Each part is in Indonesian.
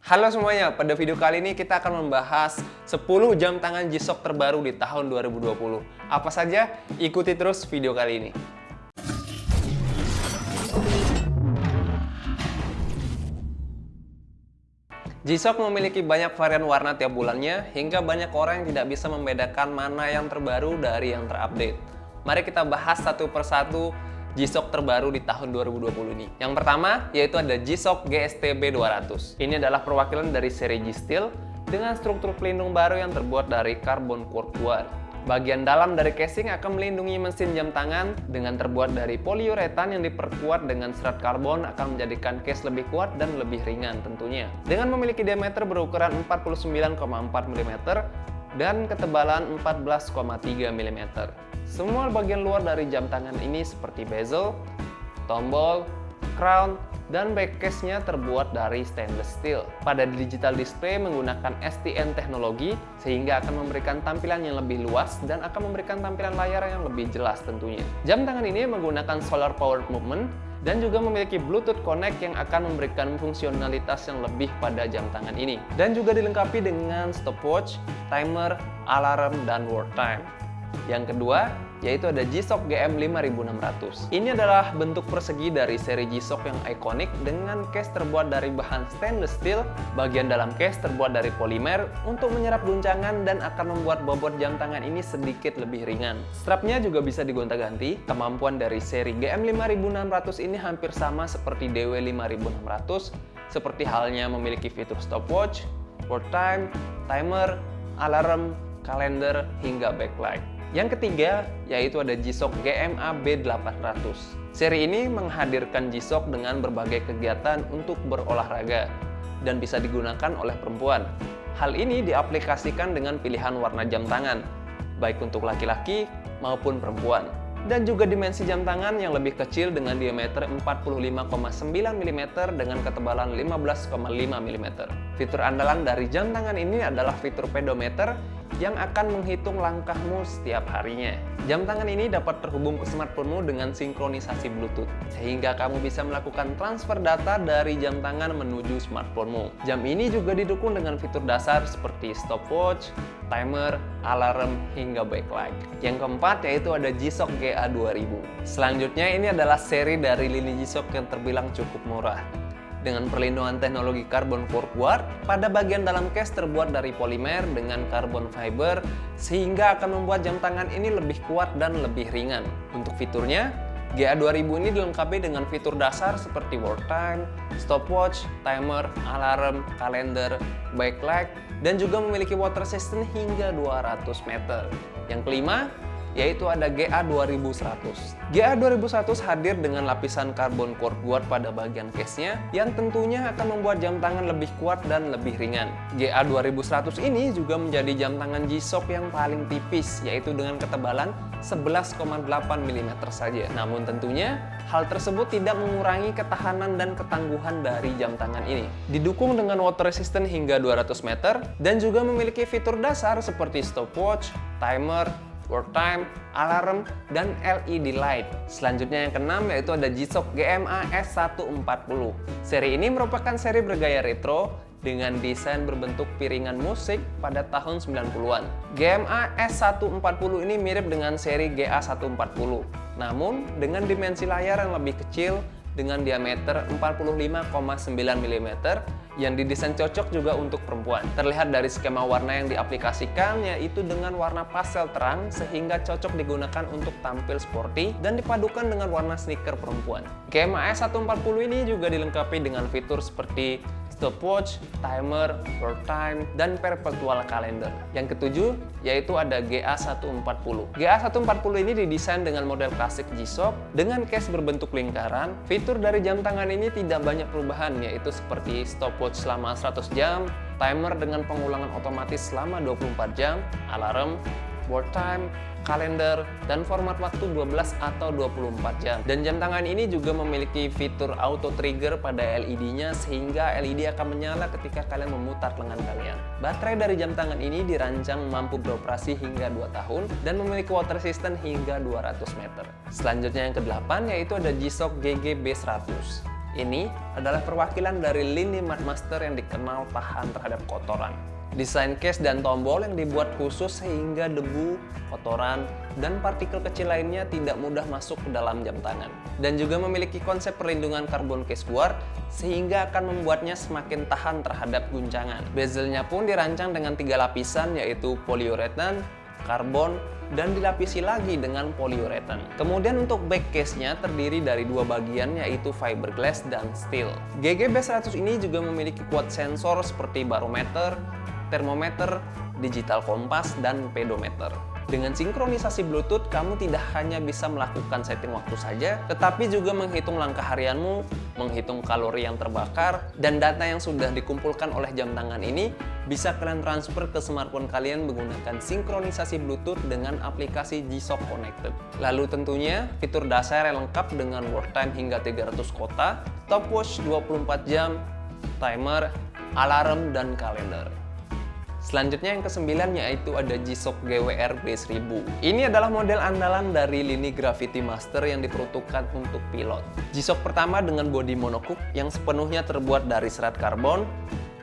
Halo semuanya, pada video kali ini kita akan membahas 10 jam tangan G-Shock terbaru di tahun 2020. Apa saja? Ikuti terus video kali ini. G-Shock memiliki banyak varian warna tiap bulannya, hingga banyak orang yang tidak bisa membedakan mana yang terbaru dari yang terupdate. Mari kita bahas satu persatu G-Shock terbaru di tahun 2020 ini. Yang pertama, yaitu ada G-Shock GSTB 200. Ini adalah perwakilan dari seri G-Steel dengan struktur pelindung baru yang terbuat dari karbon quad. Bagian dalam dari casing akan melindungi mesin jam tangan dengan terbuat dari poliuretan yang diperkuat dengan serat karbon akan menjadikan case lebih kuat dan lebih ringan tentunya. Dengan memiliki diameter berukuran 49,4 mm dan ketebalan 14,3 mm. Semua bagian luar dari jam tangan ini seperti bezel, tombol, crown, dan backcase-nya terbuat dari stainless steel. Pada digital display menggunakan STN teknologi sehingga akan memberikan tampilan yang lebih luas dan akan memberikan tampilan layar yang lebih jelas tentunya. Jam tangan ini menggunakan solar power movement dan juga memiliki Bluetooth Connect yang akan memberikan fungsionalitas yang lebih pada jam tangan ini. Dan juga dilengkapi dengan stopwatch, timer, alarm, dan work time. Yang kedua, yaitu ada G-Shock GM 5600. Ini adalah bentuk persegi dari seri G-Shock yang ikonik dengan case terbuat dari bahan stainless steel, bagian dalam case terbuat dari polimer untuk menyerap guncangan dan akan membuat bobot jam tangan ini sedikit lebih ringan. Strapnya juga bisa digonta-ganti, kemampuan dari seri GM 5600 ini hampir sama seperti DW 5600, seperti halnya memiliki fitur stopwatch, work time, timer, alarm, kalender, hingga backlight. Yang ketiga, yaitu ada G-Shock GMA B800. Seri ini menghadirkan G-Shock dengan berbagai kegiatan untuk berolahraga dan bisa digunakan oleh perempuan. Hal ini diaplikasikan dengan pilihan warna jam tangan, baik untuk laki-laki maupun perempuan dan juga dimensi jam tangan yang lebih kecil dengan diameter 45,9 mm dengan ketebalan 15,5 mm. Fitur andalan dari jam tangan ini adalah fitur pedometer yang akan menghitung langkahmu setiap harinya. Jam tangan ini dapat terhubung ke smartphonemu dengan sinkronisasi Bluetooth, sehingga kamu bisa melakukan transfer data dari jam tangan menuju smartphonemu. Jam ini juga didukung dengan fitur dasar seperti stopwatch, timer, alarm, hingga backlight. Yang keempat yaitu ada G-Shock GA2000. Selanjutnya ini adalah seri dari lini G-Shock yang terbilang cukup murah dengan perlindungan teknologi karbon forward pada bagian dalam case terbuat dari polimer dengan carbon fiber sehingga akan membuat jam tangan ini lebih kuat dan lebih ringan. Untuk fiturnya, GA2000 ini dilengkapi dengan fitur dasar seperti work time, stopwatch, timer, alarm, kalender, backlight, dan juga memiliki water resistant hingga 200 meter. Yang kelima, yaitu ada GA2100. GA2100 hadir dengan lapisan karbon core guard pada bagian case-nya yang tentunya akan membuat jam tangan lebih kuat dan lebih ringan. GA2100 ini juga menjadi jam tangan G-Shock yang paling tipis yaitu dengan ketebalan 11,8 mm saja. Namun tentunya hal tersebut tidak mengurangi ketahanan dan ketangguhan dari jam tangan ini. Didukung dengan water resistant hingga 200 meter dan juga memiliki fitur dasar seperti stopwatch, timer, work time, alarm, dan LED light. Selanjutnya yang keenam yaitu ada G-Shock GMA S140. Seri ini merupakan seri bergaya retro dengan desain berbentuk piringan musik pada tahun 90-an. GMA S140 ini mirip dengan seri GA140, namun dengan dimensi layar yang lebih kecil dengan diameter 45,9 mm yang didesain cocok juga untuk perempuan. Terlihat dari skema warna yang diaplikasikan yaitu dengan warna pastel terang sehingga cocok digunakan untuk tampil sporty dan dipadukan dengan warna sneaker perempuan. GMAS 140 ini juga dilengkapi dengan fitur seperti stopwatch, timer, work time, dan perpetual calendar. Yang ketujuh, yaitu ada GA140. GA140 ini didesain dengan model klasik G-Shock dengan case berbentuk lingkaran. Fitur dari jam tangan ini tidak banyak perubahan, yaitu seperti stopwatch selama 100 jam, timer dengan pengulangan otomatis selama 24 jam, alarm, work time, kalender, dan format waktu 12 atau 24 jam. Dan jam tangan ini juga memiliki fitur auto trigger pada LED-nya sehingga LED akan menyala ketika kalian memutar lengan kalian. Baterai dari jam tangan ini dirancang mampu beroperasi hingga 2 tahun dan memiliki water resistant hingga 200 meter. Selanjutnya yang ke-8 yaitu ada G-Shock GG B100. Ini adalah perwakilan dari lini Master yang dikenal tahan terhadap kotoran. Desain case dan tombol yang dibuat khusus sehingga debu, kotoran, dan partikel kecil lainnya tidak mudah masuk ke dalam jam tangan. Dan juga memiliki konsep perlindungan karbon case guard sehingga akan membuatnya semakin tahan terhadap guncangan. Bezelnya pun dirancang dengan tiga lapisan yaitu polyurethane, karbon, dan dilapisi lagi dengan polyurethane. Kemudian untuk back case-nya terdiri dari dua bagian yaitu fiberglass dan steel. GG B100 ini juga memiliki kuat sensor seperti barometer, termometer, digital kompas, dan pedometer. Dengan sinkronisasi Bluetooth, kamu tidak hanya bisa melakukan setting waktu saja, tetapi juga menghitung langkah harianmu, menghitung kalori yang terbakar, dan data yang sudah dikumpulkan oleh jam tangan ini bisa kalian transfer ke smartphone kalian menggunakan sinkronisasi Bluetooth dengan aplikasi G-Shock Connected. Lalu tentunya, fitur dasar yang lengkap dengan work time hingga 300 kota, stopwatch 24 jam, timer, alarm, dan kalender. Selanjutnya yang kesembilan yaitu ada G-Shock GWR B1000. Ini adalah model andalan dari lini Gravity Master yang diperuntukkan untuk pilot. G-Shock pertama dengan bodi monocoque yang sepenuhnya terbuat dari serat karbon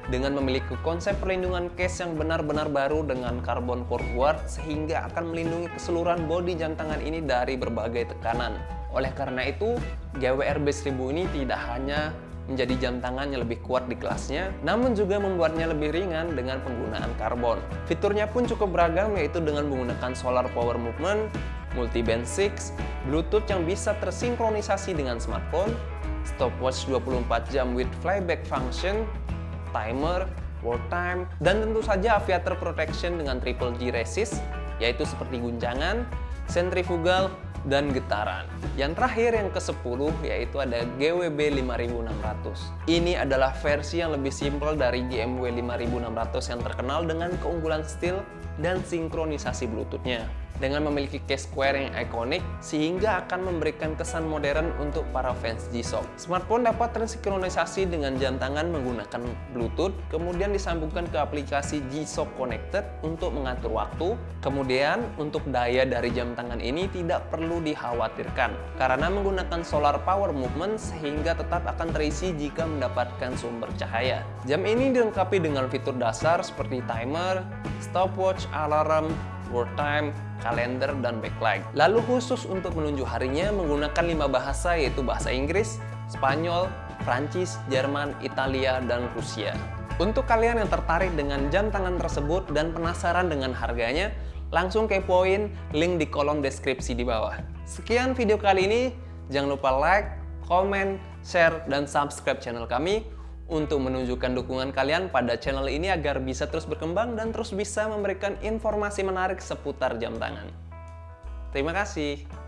dengan memiliki konsep perlindungan case yang benar-benar baru dengan karbon core guard sehingga akan melindungi keseluruhan bodi jam tangan ini dari berbagai tekanan. Oleh karena itu, GWR B1000 ini tidak hanya menjadi jam tangan yang lebih kuat di kelasnya, namun juga membuatnya lebih ringan dengan penggunaan karbon. Fiturnya pun cukup beragam yaitu dengan menggunakan solar power movement, multi-band 6, Bluetooth yang bisa tersinkronisasi dengan smartphone, stopwatch 24 jam with flyback function, timer, work time, dan tentu saja aviator protection dengan triple G resist, yaitu seperti guncangan, centrifugal, dan getaran. Yang terakhir yang ke-10 yaitu ada GWB 5600. Ini adalah versi yang lebih simpel dari GMW 5600 yang terkenal dengan keunggulan steel dan sinkronisasi Bluetooth-nya dengan memiliki case square yang ikonik sehingga akan memberikan kesan modern untuk para fans G-Shock. Smartphone dapat tersinkronisasi dengan jam tangan menggunakan Bluetooth, kemudian disambungkan ke aplikasi G-Shock Connected untuk mengatur waktu. Kemudian untuk daya dari jam tangan ini tidak perlu dikhawatirkan karena menggunakan solar power movement sehingga tetap akan terisi jika mendapatkan sumber cahaya. Jam ini dilengkapi dengan fitur dasar seperti timer, stopwatch, alarm, work time, kalender, dan backlight. Lalu khusus untuk menunjuk harinya menggunakan lima bahasa yaitu bahasa Inggris, Spanyol, Prancis, Jerman, Italia, dan Rusia. Untuk kalian yang tertarik dengan jam tangan tersebut dan penasaran dengan harganya, langsung kepoin link di kolom deskripsi di bawah. Sekian video kali ini, jangan lupa like, komen, share, dan subscribe channel kami untuk menunjukkan dukungan kalian pada channel ini agar bisa terus berkembang dan terus bisa memberikan informasi menarik seputar jam tangan. Terima kasih.